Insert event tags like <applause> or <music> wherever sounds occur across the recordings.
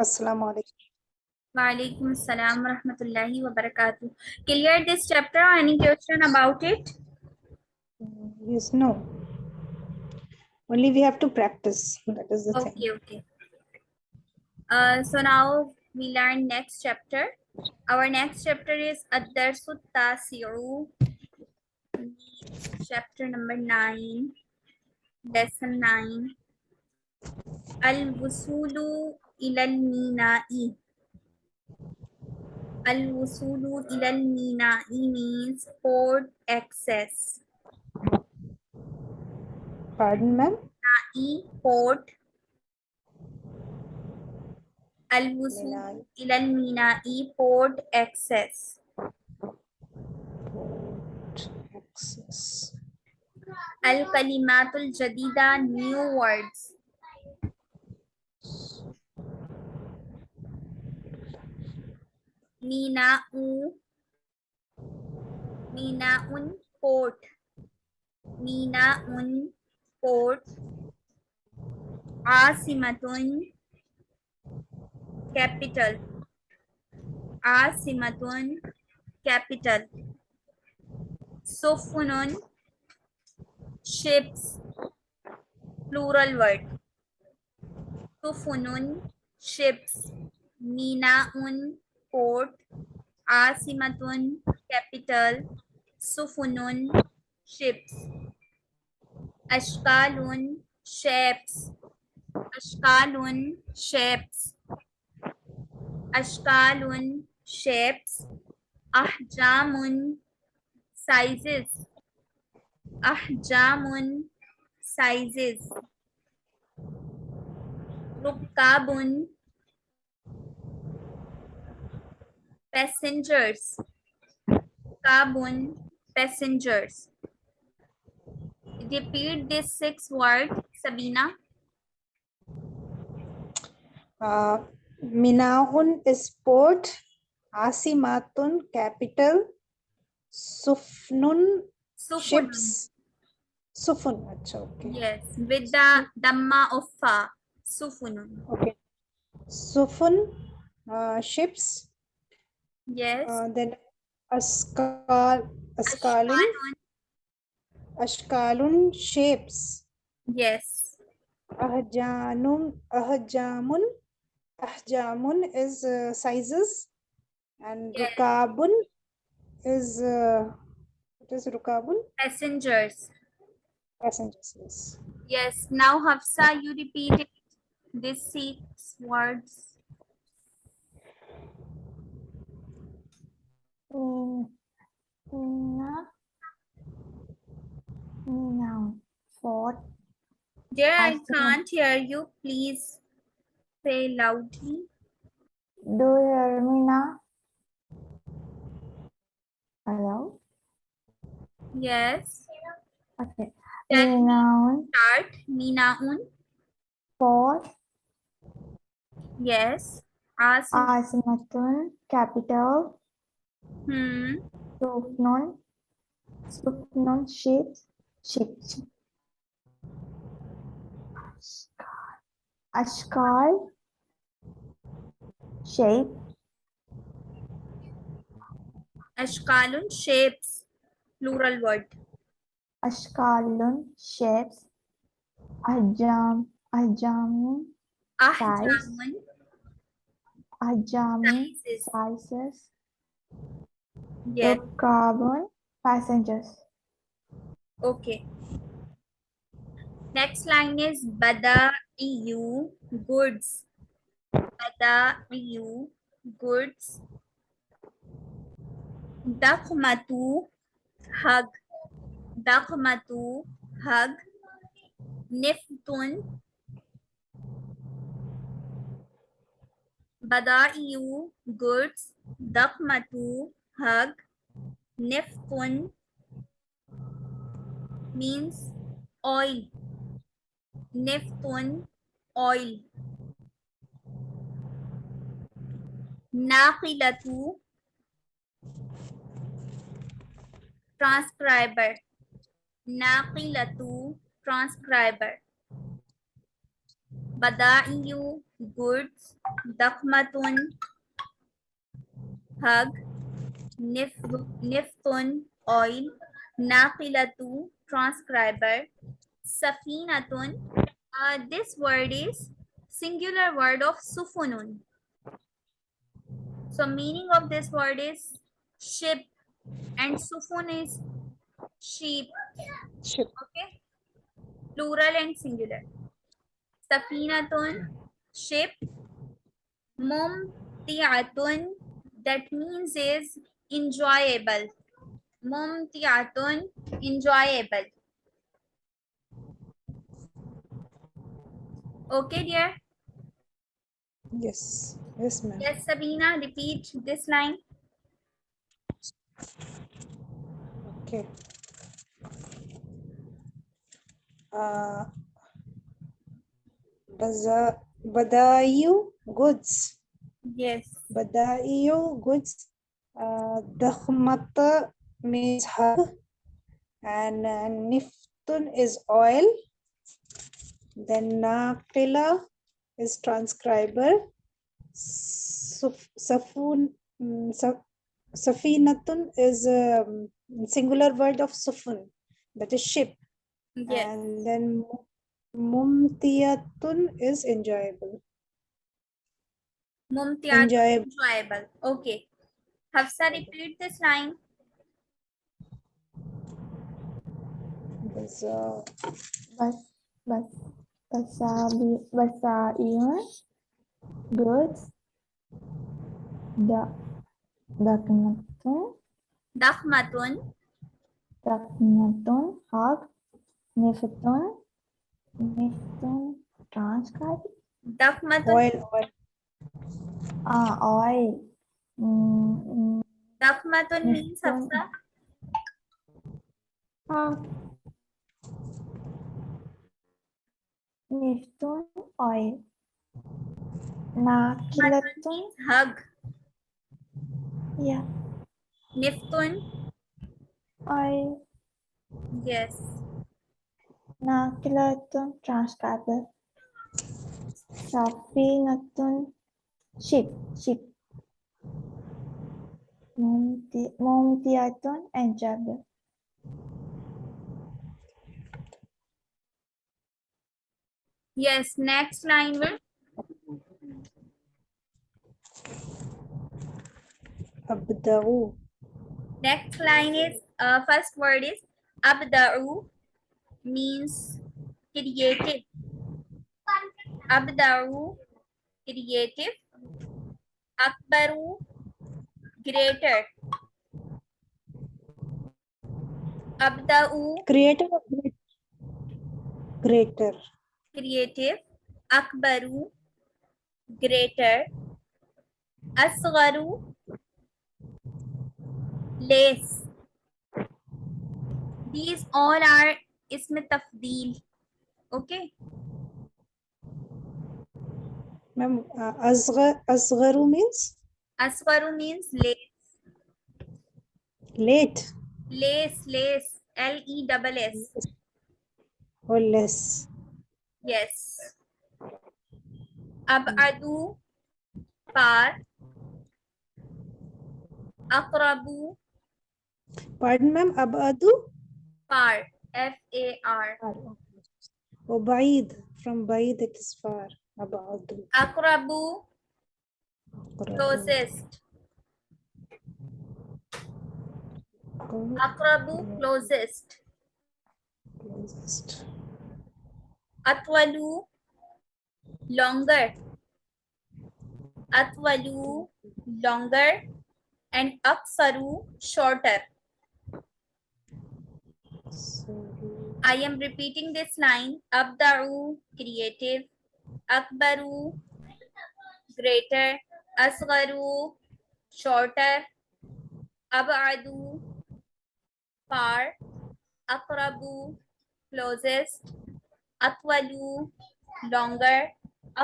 Assalamu alaikum. Walaikum assalam wa rahmatullahi wa barakatuh. Clear this chapter? or Any question about it? Yes, no. Only we have to practice. That is the thing. Okay, okay. Uh, so now we learn next chapter. Our next chapter is Ad-Darsu Tasi'u. Chapter number 9. Lesson 9. Al-Wusulu ilal Mina'i. Al-Wusulu ilal Mina'i means port access. Pardon, ma'am? E port Minai. ila al-Mina'i port access. Access. Al-Kalimatul Jadida new words. Mina'u Mina'un port. Mina'un port. Asimatun capital. Asimatun capital. Sufunun ships plural word. Sufunun ships. Minaun port. Asimatun capital. Sufunun ships. Ashkalun shapes. Ashkalun shapes. Ashkalun shapes. Ahjamun sizes. Ahjamun sizes. Rukabun passengers. Rukabun passengers. Repeat this six word, Sabina. Uh, Minaun is port. Asimatun capital. Sufnun Sufunun. ships. Sufun. Acha, okay. Yes, with the Dhamma of Fa. Sufunun. Okay. Sufun uh, ships. Yes. Uh, then askal askalun Ashkalun. shapes. Yes. Ahjanum ahjamun ahjamun is uh, sizes and Yes. rukabun is uh, what is rukabun Passengers. passengers yes. Yes. Now, Hafsa, you repeat it. These six words. Min, Mina, Mina, Fort, Dear, I can't hear you. Please say loudly. Do you hear me now? Hello? Yes. Okay. Me, Noun, start. Minaun. Fort, Yes. Ask. Asimatun, Capital, Hmm. Sufnun, Sufnun, Ships, Ships. Ashkal, Shape, Ashkalun shapes. Plural word. Ashkalun, Shapes, Ajam, Ajamun, Ahjamun. Ajamun, Sizes. sizes, Yes. carbon, passengers. Okay. Next line is Bada'iyu goods. Bada'iyu goods. Dakhmatu hug. Dakhmatu hug. Niftun. Bada'iyu goods. Dakhmatu hug. Niftun means oil. Neftun, oil. Naqilatu, transcriber. Naqilatu, transcriber. Bada'iyu, goods dakhmatun hug nif- niftun oil naqilatu transcriber safinatun. Uh, this word is singular word of sufunun. So meaning of this word is ship and sufun is sheep. Ship. okay? Plural and singular. Safinatun ship. Mumtiatun that means is enjoyable mumtiatun enjoyable okay dear Yes. Yes, ma'am. yes sabina repeat this line Okay. Uh, baza- Badayu goods. yes Badayu goods. Uh, Dakhmata means hug. And uh, Niftun is oil. Then Naqila is transcriber. Suf- Safun, mm, Saf- Safinatun is um, singular word of Sufun, that is ship. yes And then mu- Mumtiyatun is enjoyable. mumtiatun Enjoyable. enjoyable okay hafsa repeat this line. Baza- Bas, bas, basabi, basaiun, goods, da, daknatun, dakhmatun daknatun, hug, niftun, niftun, transcribe, dakhmatun Oil, oil. ah, oil, mm, तफ में तो नहीं सबसे निफ्टून oil ना किलेटून हग। या। निफ्टून oil yes ना किलेटून ट्रांसकार्बन shopping अतुन ship ship mumti, and enjoyable. yes next line will Abda'u. next line is uh, first word is abda'u means creative abda'u creative akbaru greater abda'u Creator or great- greater. creative akbaru greater asgharu less these all are ism tafdeel okay Ma'am, uh, asghar, asgharu means asgharu means less late. Less less l e double s. Or less. yes. abadu far aqrabu Pardon, ma'am. Abadu far f a r. or Baid. From Baid it is far. Abadu. aqrabu closest aqrabu closest Closest. atwalu longer. Atwalu longer and aksaru shorter. I am repeating this line. Abda'u creative. Akbaru greater asgharu shorter abadu far aqrabu closest atwalu longer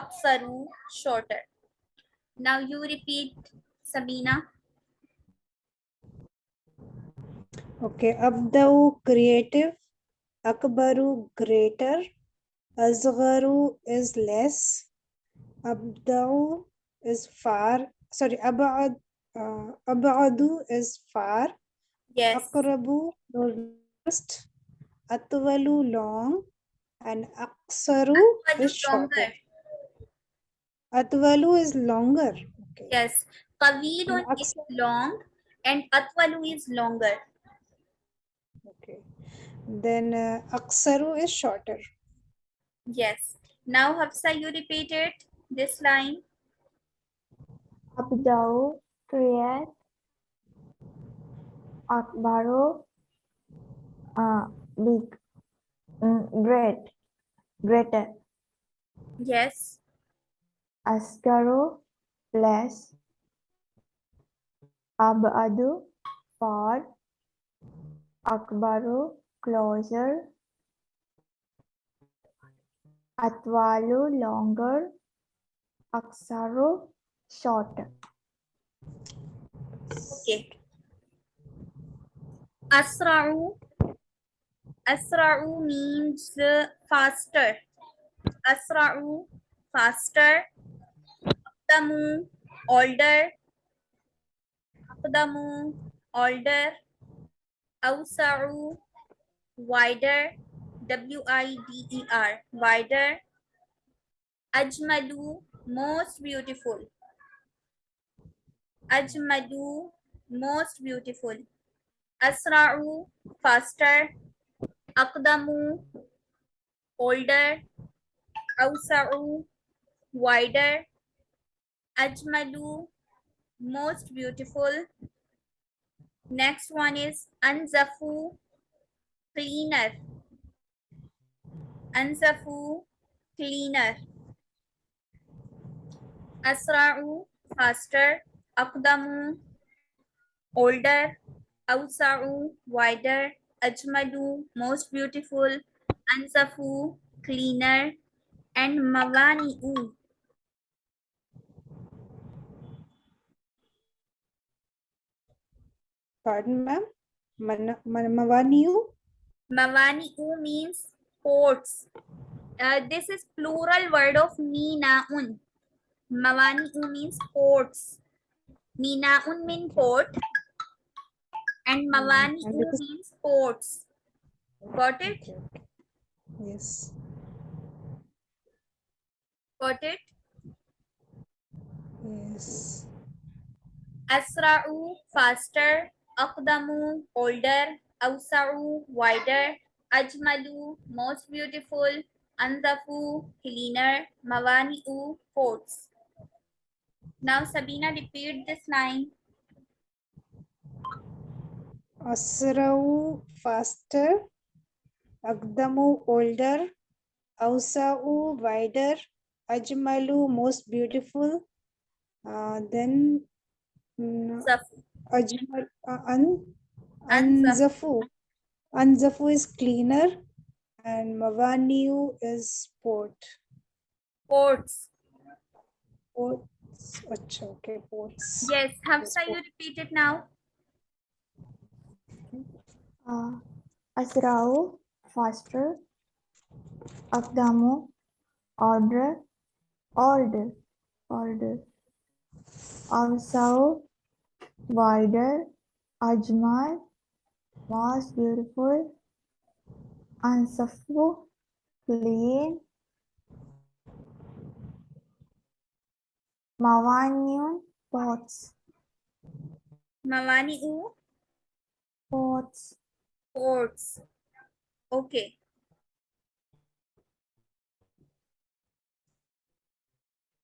aksaru shorter now you repeat sabina Okay. Abda'u creative. Akbaru greater. Asgharu is less. Abda'u is far. Sorry, ab'ad, uh, ab'adu is far. Yes. Aqrabu closest. Atwalu long. And Atwalu is shorter. longer. Atwalu is longer. Okay. Yes. Tawilun is long and Atwalu is longer. Okay. Then uh, aqsaru is shorter. Yes. Now Hafsa, you repeat it. This line. Abdau create Akbaru uh, big mm, great greater Yes. Asgaru less Abadu far Akbaru closer Atwalu shorter Okay. Asra'u. Asra'u means faster. Asra'u, faster. Aqdamu, older. Aqdamu, older. Awsa'u, wider. W-I-D-E-R, wider. Ajmalu, most beautiful. Ajmadu, most beautiful. Asra'u, faster. Aqdamu, older. Awsa'u, wider. Ajmalu, most beautiful. Next one is Anzafu, cleaner. Anzafu, cleaner. Asra'u, faster. Aqdamu, older. Awsa'u, wider. Ajmalu, most beautiful. Anzafu, cleaner. And Mawani'u, Pardon, ma'am? Mawaniu? Mawani'u means ports. Uh, this is plural word of Mina'un. Mawani'u means ports. Mina'un mean port. And hmm, and Mawani'u means ports. Got it? Yes. Got it? Yes. Asra'u, faster. Aqdamu, older. Awsa'u, wider. Ajmalu, most beautiful. Anzafu, cleaner. Mawani'u, ports. Now Sabina, repeat this line. Asra'u faster. Aqdamu older. Awsa'u wider. Ajmalu most beautiful. Uh, then mm. Ajmal uh, an, Anzafu. Anzafu. Is cleaner and Mawaniu is port. Ports. Ports. Acha, okay, ports. Yes, Hafsa, you port. repeat it now. uh, Asrau faster Akdamu order order order Awsau wider Ajmal most beautiful Ansafu clean Mawaniun pots Mawani'u, pots ports. Okay.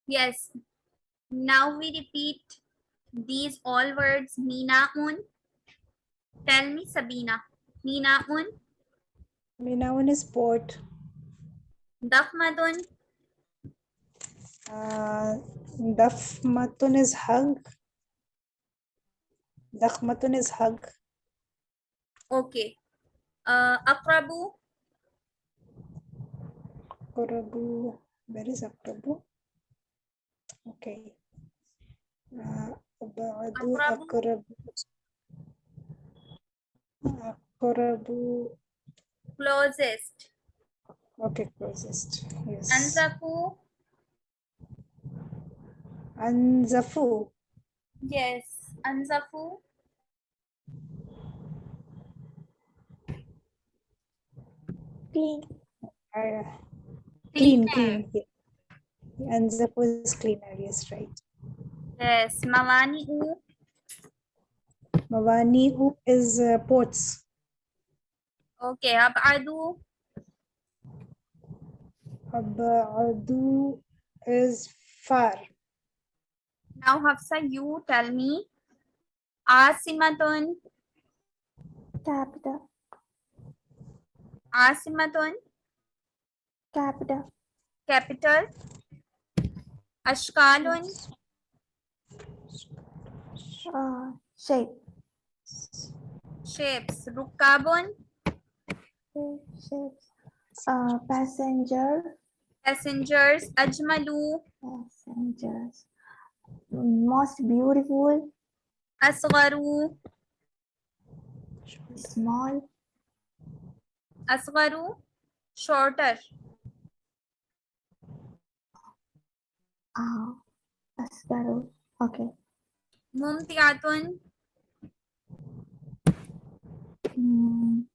Yes. Now we repeat these all words. Mina'un. Tell me, Sabina. Mina'un. Minaun is port. Dakhmadun. Uh, Is hug. Dakhmatun is hug. Okay. Uh, Akrabu. Akrabu. Where is Akrabu? Okay. Uh, Abadu Akrabu. Akrabu. Closest. Okay, closest. Yes. Anzafu. Anzafu. Yes, Anzafu. Clean. Uh, clean, clean, clean. Anzafu is cleaner, yes, right. Yes, Mawani U. U is uh, ports. Okay, ab Adu. Ab Adu is far. Now, Hafsa, you tell me. Asimatun. Capital. Asimatun. Capital. Capital. Ashkalun. Uh, shape. Shapes. Rukabun. Shapes. Uh, passenger. Passengers. Ajmalu. Passengers. Most beautiful. Asgharu. Small. Asgharu. Shorter. Uh, Asgaru. Okay. Mumtiatun. Mm.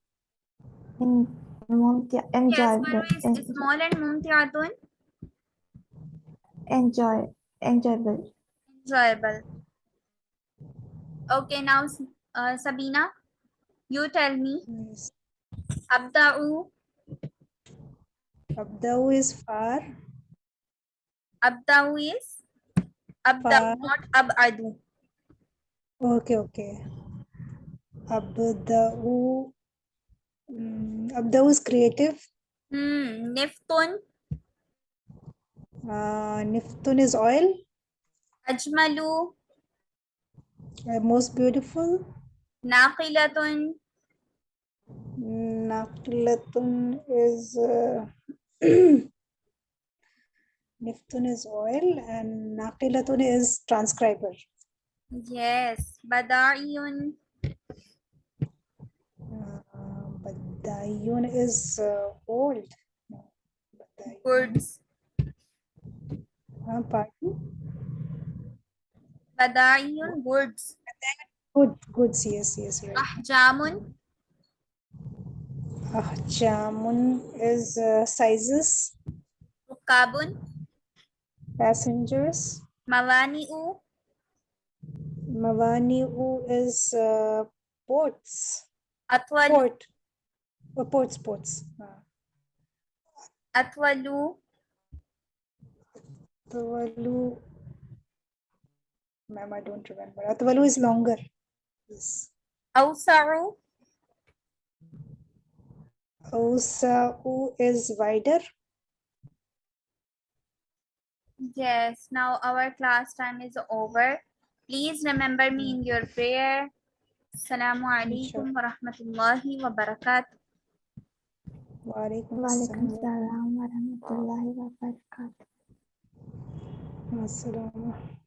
In, Mumtia, enjoy. Yes, is small and Mumtiatun. enjoy. Enjoyable. Enjoyable. Okay, now uh, Sabina, you tell me. Yes. Abda'u. Abdau is far. Abda'u is Abda'u, not Ab'adu. Okay, okay. Abdau. Mm, Abdau is creative. Hmm. Niftun. Uh, Niftun is oil. Ajmalu. Uh, most beautiful. Naqilatun. Naqlatun is uh, <clears throat> Niftun is oil and Naqilatun is transcriber. Yes. Bada'iyun. Uh, Badayun is uh, old. Badayun. Goods. Uh, pardon? Bada'iyun. Goods. Good, goods, yes, yes, right. Ahjamun. Ahjamun is uh, sizes, Rukabun. passengers. Mawani'u. Mawani'u is uh, ports, Atwalu. port, uh, ports, ports. Uh, Atwalu. Atwalu, ma'am, I don't remember. Atwalu is longer. Yes. Awsa'u. Ausa'u is wider. Yes, now our class time is over. Please remember me in your prayer. Assalamu alaikum wa rahmatullahi wa barakatuh. Wa alaikum assalam. salam wa rahmatullahi wa barakatuh. Assalam.